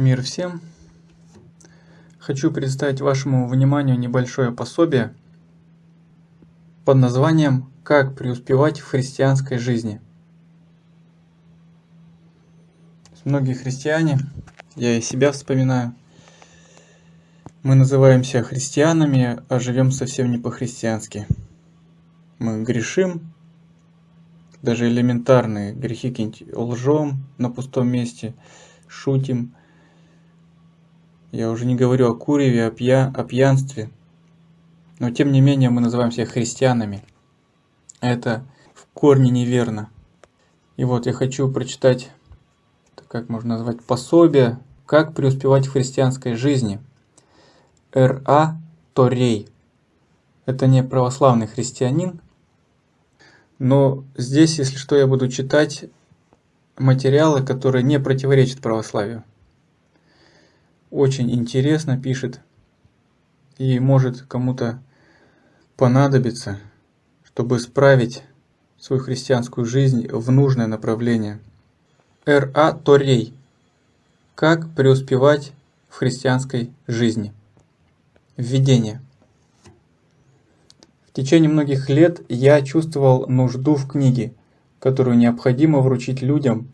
Мир всем! Хочу представить вашему вниманию небольшое пособие под названием «Как преуспевать в христианской жизни». Многие христиане, я и себя вспоминаю, мы называемся христианами, а живем совсем не по-христиански. Мы грешим, даже элементарные грехи какие-нибудь лжем на пустом месте, шутим. Я уже не говорю о куреве, о, пья... о пьянстве. Но тем не менее мы называем себя христианами. Это в корне неверно. И вот я хочу прочитать, как можно назвать, пособие, как преуспевать в христианской жизни. Р.А. Торей. Это не православный христианин, но здесь, если что, я буду читать материалы, которые не противоречат православию. Очень интересно пишет и может кому-то понадобиться, чтобы справить свою христианскую жизнь в нужное направление. Р.А. Торей. Как преуспевать в христианской жизни. Введение. В течение многих лет я чувствовал нужду в книге, которую необходимо вручить людям,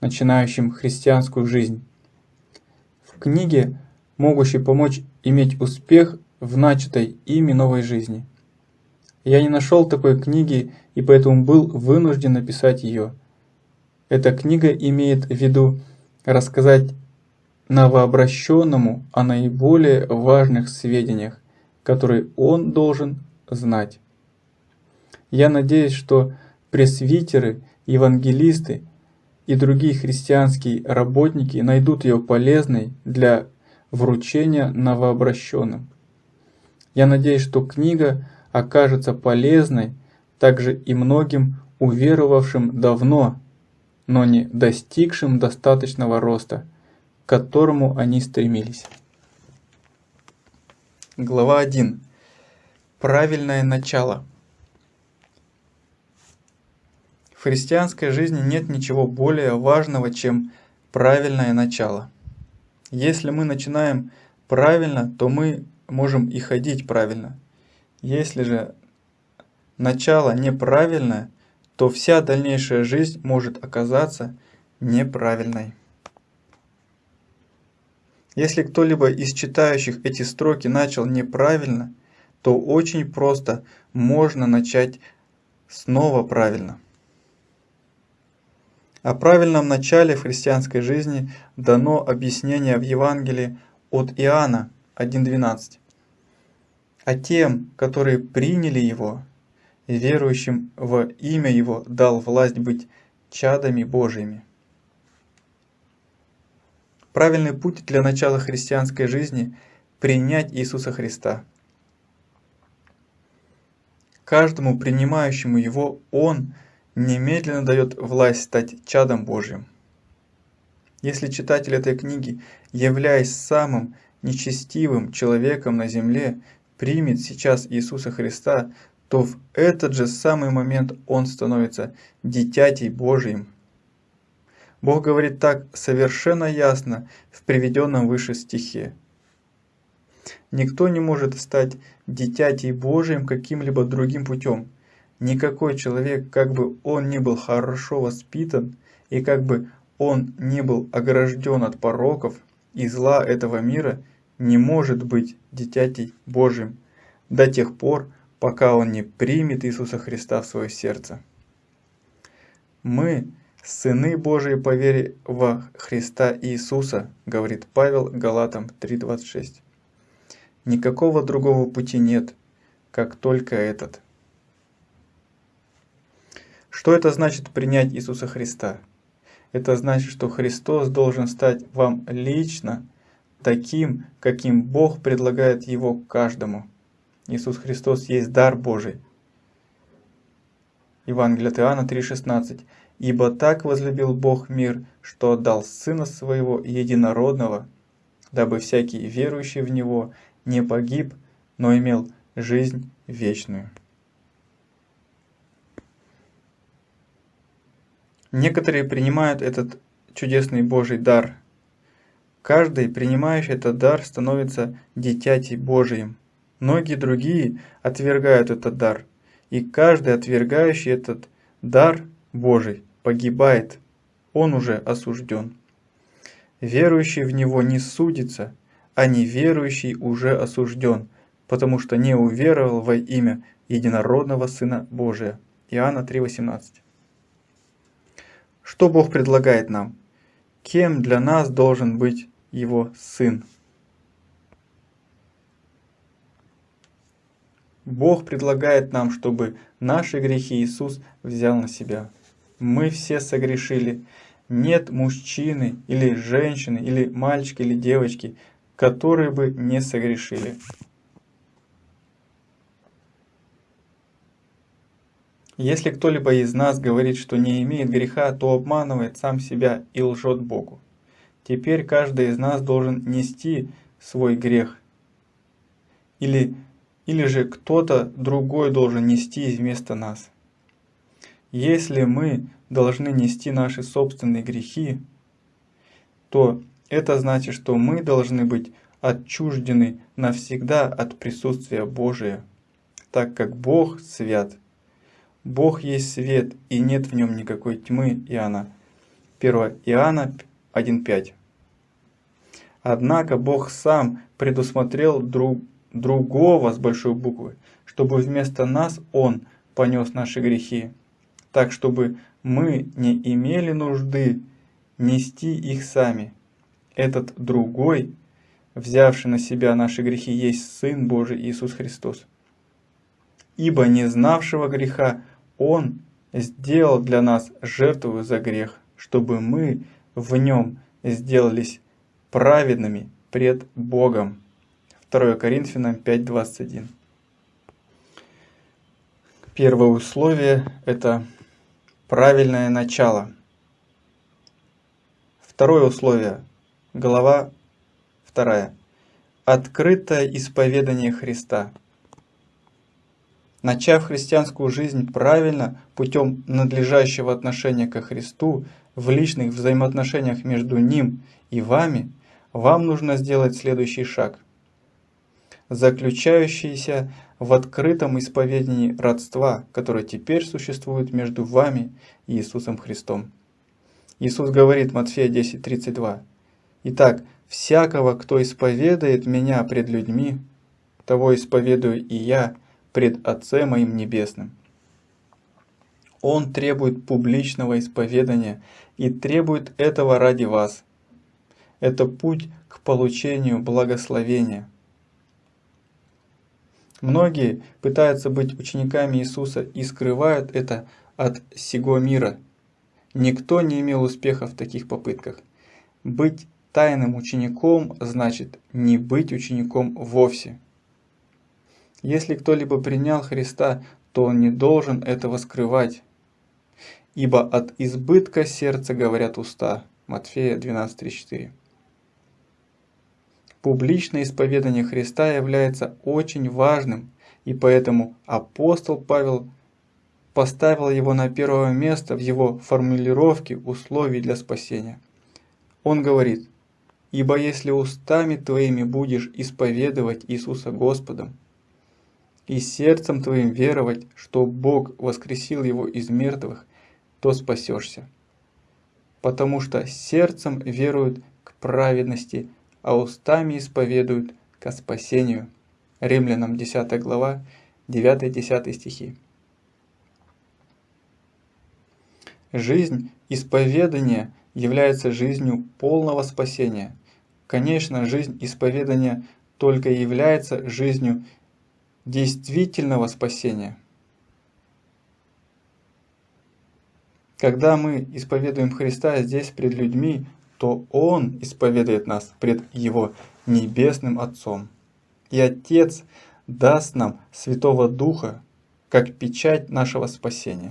начинающим христианскую жизнь. Книге, могущей помочь иметь успех в начатой ими новой жизни. Я не нашел такой книги и поэтому был вынужден написать ее. Эта книга имеет в виду рассказать новообращенному о наиболее важных сведениях, которые он должен знать. Я надеюсь, что пресвитеры, евангелисты и другие христианские работники найдут ее полезной для вручения новообращенным. Я надеюсь, что книга окажется полезной также и многим уверовавшим давно, но не достигшим достаточного роста, к которому они стремились. Глава 1. Правильное начало. В христианской жизни нет ничего более важного, чем правильное начало. Если мы начинаем правильно, то мы можем и ходить правильно. Если же начало неправильное, то вся дальнейшая жизнь может оказаться неправильной. Если кто-либо из читающих эти строки начал неправильно – то очень просто можно начать снова правильно. О правильном начале в христианской жизни дано объяснение в Евангелии от Иоанна 1.12. А тем, которые приняли Его, верующим в имя Его дал власть быть чадами Божьими. Правильный путь для начала христианской жизни – принять Иисуса Христа – Каждому принимающему его Он немедленно дает власть стать чадом Божьим. Если читатель этой книги, являясь самым нечестивым человеком на земле, примет сейчас Иисуса Христа, то в этот же самый момент он становится дитятей Божьим. Бог говорит так совершенно ясно в приведенном выше стихе. Никто не может стать дитятей Божиим каким-либо другим путем. Никакой человек, как бы он ни был хорошо воспитан, и как бы он ни был огражден от пороков и зла этого мира, не может быть дитятей Божьим до тех пор, пока он не примет Иисуса Христа в свое сердце. Мы – сыны Божии по вере во Христа Иисуса, говорит Павел Галатам 3.26. Никакого другого пути нет, как только этот. Что это значит принять Иисуса Христа? Это значит, что Христос должен стать вам лично таким, каким Бог предлагает его каждому. Иисус Христос есть дар Божий. Евангелие от Иоанна 3,16. «Ибо так возлюбил Бог мир, что отдал Сына Своего Единородного, дабы всякий верующий в Него не погиб, но имел жизнь вечную. Некоторые принимают этот чудесный Божий дар Каждый, принимающий этот дар, становится дитятей Божиим. Многие другие отвергают этот дар, и каждый, отвергающий этот дар Божий, погибает. Он уже осужден. Верующий в Него не судится, а неверующий уже осужден, потому что не уверовал во имя единородного Сына Божия. Иоанна 3,18 Что Бог предлагает нам? Кем для нас должен быть Его Сын? Бог предлагает нам, чтобы наши грехи Иисус взял на себя. Мы все согрешили. Нет мужчины или женщины, или мальчика, или девочки, которые бы не согрешили. Если кто-либо из нас говорит, что не имеет греха, то обманывает сам себя и лжет Богу. Теперь каждый из нас должен нести свой грех. Или, или же кто-то другой должен нести вместо нас. Если мы должны нести наши собственные грехи, то это значит, что мы должны быть отчуждены навсегда от присутствия Божия, так как Бог свят. Бог есть свет, и нет в нем никакой тьмы, Иоанна. 1 Иоанна 1.5. Однако Бог сам предусмотрел друг, другого с большой буквы, чтобы вместо нас Он понес наши грехи, так чтобы мы не имели нужды нести их сами. Этот другой, взявший на себя наши грехи, есть Сын Божий Иисус Христос. Ибо не знавшего греха он сделал для нас жертву за грех, чтобы мы в нем сделались праведными пред Богом. 2 Коринфянам 5.21 Первое условие – это правильное начало. Второе условие – глава 2. Открытое исповедание Христа. Начав христианскую жизнь правильно, путем надлежащего отношения ко Христу, в личных взаимоотношениях между Ним и вами, вам нужно сделать следующий шаг, заключающийся в открытом исповедении родства, которое теперь существует между вами и Иисусом Христом. Иисус говорит, Матфея 10:32, «Итак, всякого, кто исповедает Меня пред людьми, того исповедую и Я, пред Отцем моим Небесным. Он требует публичного исповедания и требует этого ради вас. Это путь к получению благословения. Многие пытаются быть учениками Иисуса и скрывают это от сего мира. Никто не имел успеха в таких попытках. Быть тайным учеником значит не быть учеником вовсе. Если кто-либо принял Христа, то он не должен этого скрывать. Ибо от избытка сердца говорят уста. Матфея 12.34. Публичное исповедание Христа является очень важным, и поэтому апостол Павел поставил его на первое место в его формулировке условий для спасения. Он говорит, «Ибо если устами твоими будешь исповедовать Иисуса Господом, и сердцем твоим веровать, что Бог воскресил его из мертвых, то спасешься. Потому что сердцем веруют к праведности, а устами исповедуют ко спасению. Римлянам 10 глава, 9-10 стихи. Жизнь исповедания является жизнью полного спасения. Конечно, жизнь исповедания только является жизнью действительного спасения. Когда мы исповедуем Христа здесь пред людьми, то Он исповедует нас пред Его Небесным Отцом. И Отец даст нам Святого Духа, как печать нашего спасения.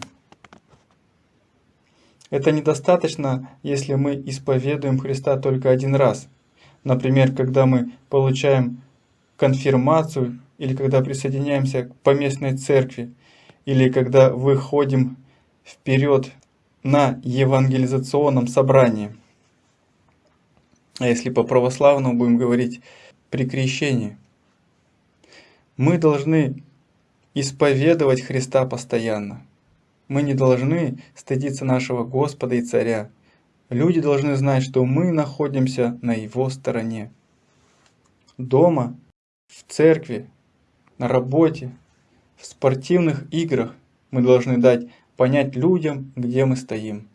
Это недостаточно, если мы исповедуем Христа только один раз. Например, когда мы получаем конфирмацию или когда присоединяемся к поместной церкви, или когда выходим вперед на евангелизационном собрании. а если по православному будем говорить, при крещении. Мы должны исповедовать Христа постоянно. Мы не должны стыдиться нашего Господа и Царя. Люди должны знать, что мы находимся на Его стороне. Дома, в церкви, на работе, в спортивных играх мы должны дать понять людям, где мы стоим.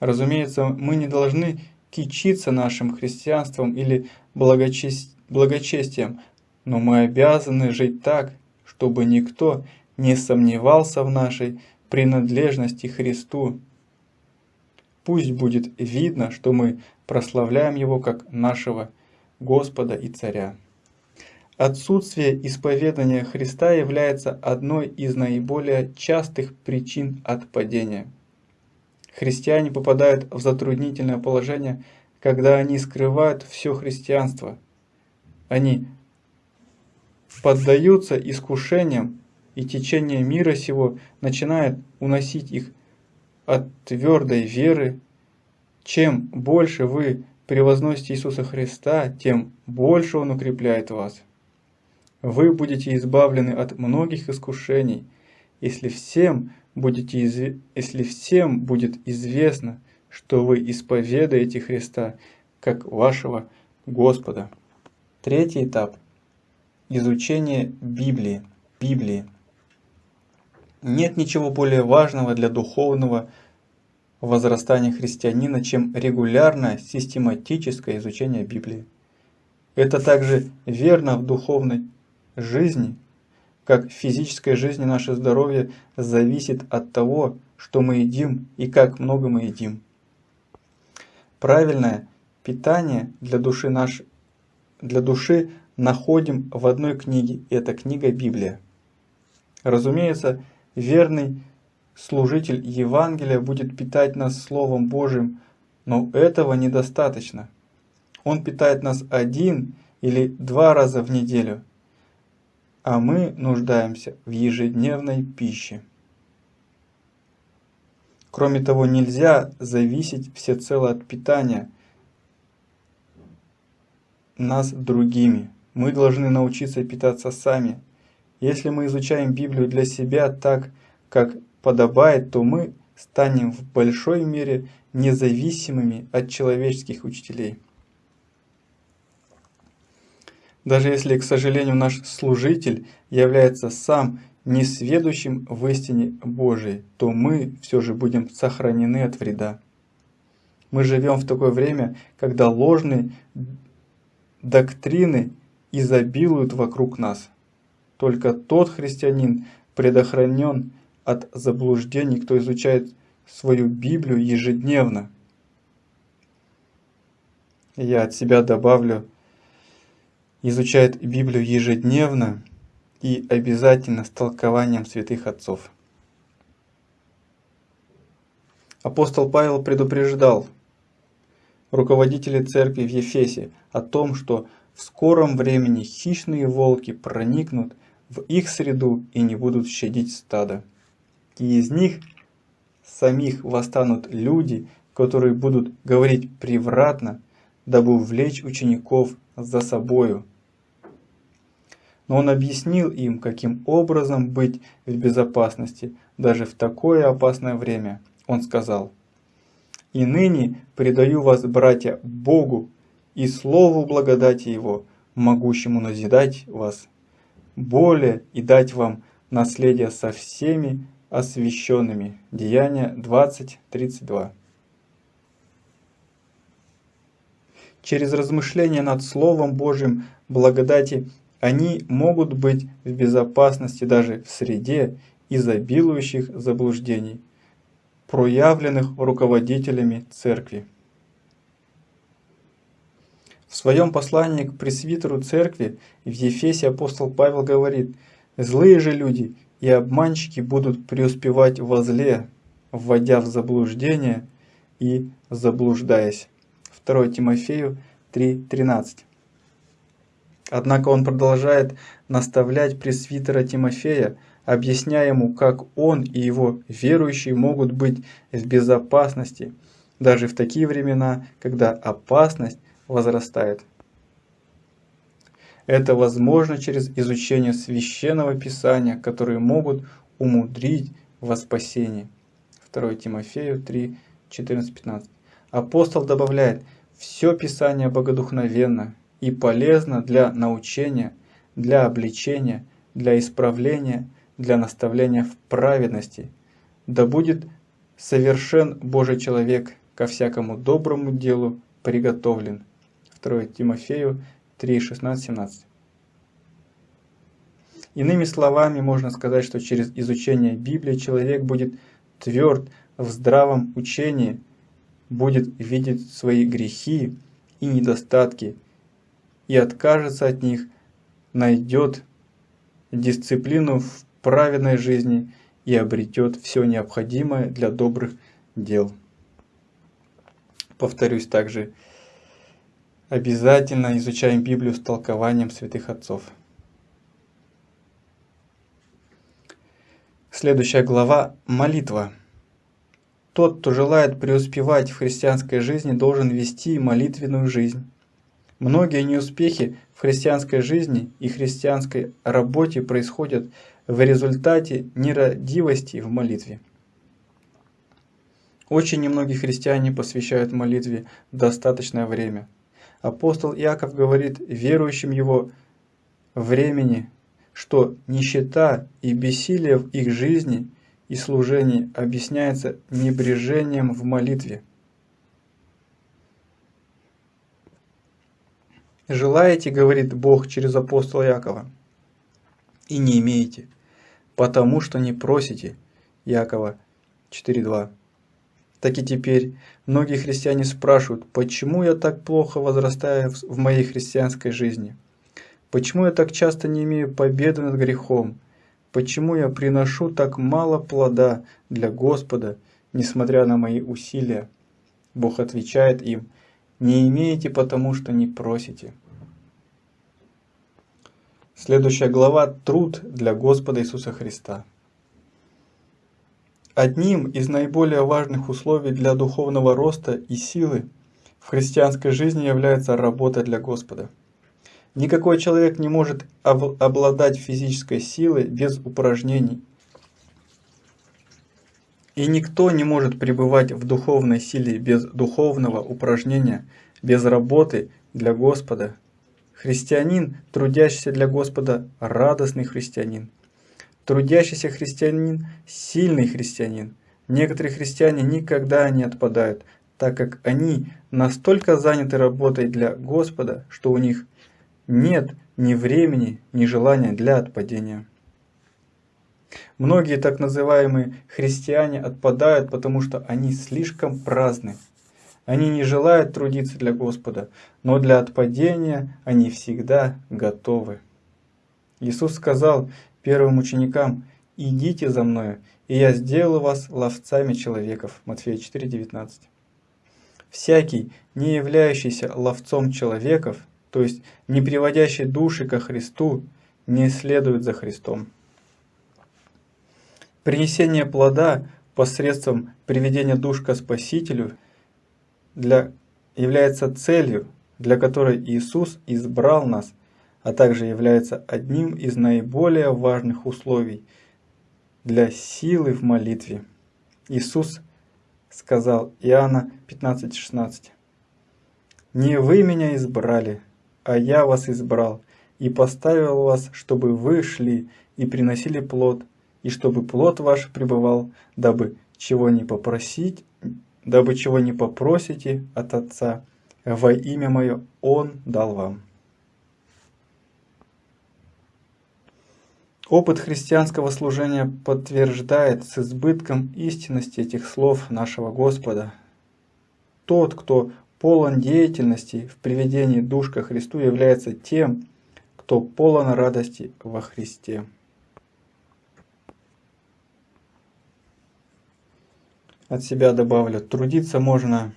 Разумеется, мы не должны кичиться нашим христианством или благочестием, но мы обязаны жить так, чтобы никто не сомневался в нашей принадлежности Христу. Пусть будет видно, что мы прославляем Его как нашего Господа и Царя. Отсутствие исповедания Христа является одной из наиболее частых причин отпадения. Христиане попадают в затруднительное положение, когда они скрывают все христианство. Они поддаются искушениям, и течение мира сего начинает уносить их от твердой веры. Чем больше вы превозносите Иисуса Христа, тем больше Он укрепляет вас. Вы будете избавлены от многих искушений, если всем, будете изв... если всем будет известно, что вы исповедуете Христа как вашего Господа. Третий этап – изучение Библии. Библии. Нет ничего более важного для духовного возрастания христианина, чем регулярное систематическое изучение Библии. Это также верно в духовной жизни, как в физической жизни наше здоровье зависит от того, что мы едим и как много мы едим. Правильное питание для души, наш, для души находим в одной книге, и это книга Библия. Разумеется, верный служитель Евангелия будет питать нас Словом Божьим, но этого недостаточно. Он питает нас один или два раза в неделю – а мы нуждаемся в ежедневной пище. Кроме того, нельзя зависеть всецело от питания нас другими. Мы должны научиться питаться сами. Если мы изучаем Библию для себя так, как подобает, то мы станем в большой мере независимыми от человеческих учителей. Даже если, к сожалению, наш служитель является сам несведущим в истине Божией, то мы все же будем сохранены от вреда. Мы живем в такое время, когда ложные доктрины изобилуют вокруг нас. Только тот христианин предохранен от заблуждений, кто изучает свою Библию ежедневно. Я от себя добавлю, изучает Библию ежедневно и обязательно с толкованием святых отцов. Апостол Павел предупреждал руководителей церкви в Ефесе о том, что в скором времени хищные волки проникнут в их среду и не будут щадить стадо. И из них самих восстанут люди, которые будут говорить превратно, дабы увлечь учеников за собою но он объяснил им, каким образом быть в безопасности даже в такое опасное время. Он сказал, «И ныне предаю вас, братья, Богу и Слову благодати Его, могущему назидать вас, более и дать вам наследие со всеми освященными». Деяния 20.32 Через размышление над Словом Божьим благодати они могут быть в безопасности даже в среде изобилующих заблуждений, проявленных руководителями церкви. В своем послании к пресвитеру церкви в Ефесе апостол Павел говорит, «Злые же люди и обманщики будут преуспевать во зле, вводя в заблуждение и заблуждаясь». 2 Тимофею 3.13 Однако он продолжает наставлять пресвитера Тимофея, объясняя ему, как он и его верующие могут быть в безопасности, даже в такие времена, когда опасность возрастает. Это возможно через изучение священного писания, которые могут умудрить во спасение. 2 Тимофею 3, 14-15. Апостол добавляет, все Писание богодухновенно и полезно для научения, для обличения, для исправления, для наставления в праведности. Да будет совершен Божий человек ко всякому доброму делу приготовлен. 2 Тимофею 3, 16, 17. Иными словами, можно сказать, что через изучение Библии человек будет тверд в здравом учении, будет видеть свои грехи и недостатки и откажется от них, найдет дисциплину в праведной жизни и обретет все необходимое для добрых дел. Повторюсь также, обязательно изучаем Библию с толкованием святых отцов. Следующая глава – молитва. Тот, кто желает преуспевать в христианской жизни, должен вести молитвенную жизнь. Многие неуспехи в христианской жизни и христианской работе происходят в результате нерадивости в молитве. Очень немногие христиане посвящают молитве достаточное время. Апостол Иаков говорит верующим его времени что нищета и бессилие в их жизни и служении объясняется небрежением в молитве. «Желаете, — говорит Бог через апостола Якова, — и не имеете, потому что не просите». Якова 4.2 Так и теперь многие христиане спрашивают, почему я так плохо возрастаю в моей христианской жизни – Почему я так часто не имею победы над грехом? Почему я приношу так мало плода для Господа, несмотря на мои усилия? Бог отвечает им, не имеете, потому что не просите. Следующая глава – труд для Господа Иисуса Христа. Одним из наиболее важных условий для духовного роста и силы в христианской жизни является работа для Господа – Никакой человек не может обладать физической силой без упражнений. И никто не может пребывать в духовной силе без духовного упражнения, без работы для Господа. Христианин, трудящийся для Господа, радостный христианин. Трудящийся христианин – сильный христианин. Некоторые христиане никогда не отпадают, так как они настолько заняты работой для Господа, что у них нет ни времени, ни желания для отпадения. Многие так называемые христиане отпадают, потому что они слишком праздны. Они не желают трудиться для Господа, но для отпадения они всегда готовы. Иисус сказал первым ученикам, «Идите за Мною, и я сделаю вас ловцами человеков». Матфея 4,19. Всякий, не являющийся ловцом человеков, то есть не приводящий души ко Христу, не следует за Христом. Принесение плода посредством приведения душ ко Спасителю для, является целью, для которой Иисус избрал нас, а также является одним из наиболее важных условий для силы в молитве. Иисус сказал Иоанна 15,16 «Не вы меня избрали, а я вас избрал и поставил вас, чтобы вы шли и приносили плод, и чтобы плод ваш пребывал, дабы чего не попросить, дабы чего не попросите от Отца, во имя Мое Он дал вам. Опыт христианского служения подтверждает с избытком истинности этих слов нашего Господа. Тот, кто полон деятельности в приведении душ ко Христу является тем, кто полон радости во Христе. От себя добавлю, трудиться можно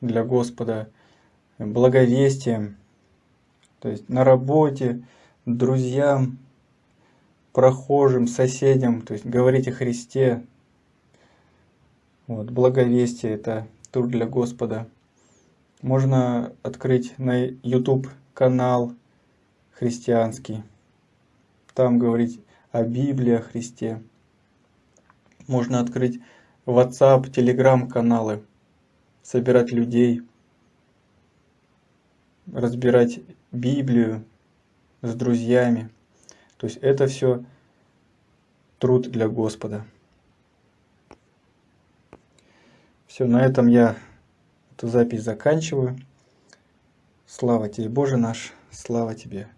для Господа благовестием, то есть на работе, друзьям, прохожим, соседям, то есть говорить о Христе. Вот, благовестие – это труд для Господа. Можно открыть на YouTube канал христианский. Там говорить о Библии, о Христе. Можно открыть WhatsApp, Telegram каналы, собирать людей, разбирать Библию с друзьями. То есть это все труд для Господа. Все, на этом я эту запись заканчиваю. Слава тебе, Боже наш, слава тебе.